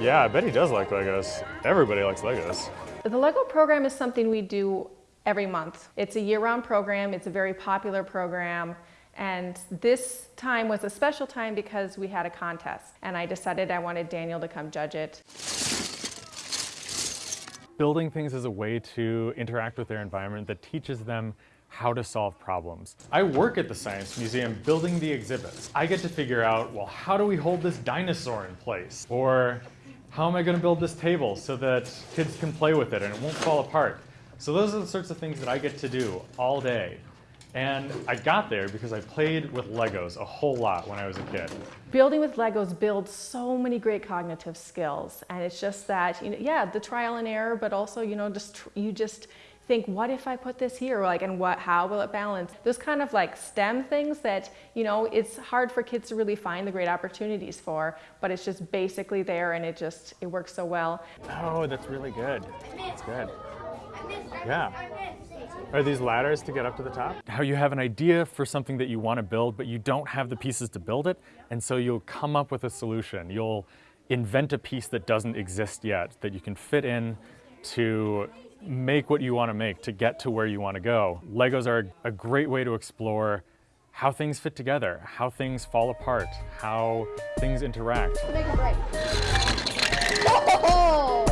Yeah, I bet he does like Legos. Everybody likes Legos. The LEGO program is something we do every month. It's a year-round program, it's a very popular program, and this time was a special time because we had a contest, and I decided I wanted Daniel to come judge it. Building things is a way to interact with their environment that teaches them how to solve problems. I work at the Science Museum building the exhibits. I get to figure out, well, how do we hold this dinosaur in place? Or how am I going to build this table so that kids can play with it and it won't fall apart? So those are the sorts of things that I get to do all day. And I got there because I played with Legos a whole lot when I was a kid. Building with Legos builds so many great cognitive skills. And it's just that, you know, yeah, the trial and error, but also, you know, just you just think, what if I put this here? Like, and what, how will it balance? Those kind of like STEM things that, you know, it's hard for kids to really find the great opportunities for, but it's just basically there and it just, it works so well. Oh, that's really good. That's good. Yeah. Are these ladders to get up to the top? How you have an idea for something that you want to build, but you don't have the pieces to build it, and so you'll come up with a solution. You'll invent a piece that doesn't exist yet, that you can fit in to make what you want to make to get to where you want to go. Legos are a great way to explore how things fit together, how things fall apart, how things interact. Make it break. Oh!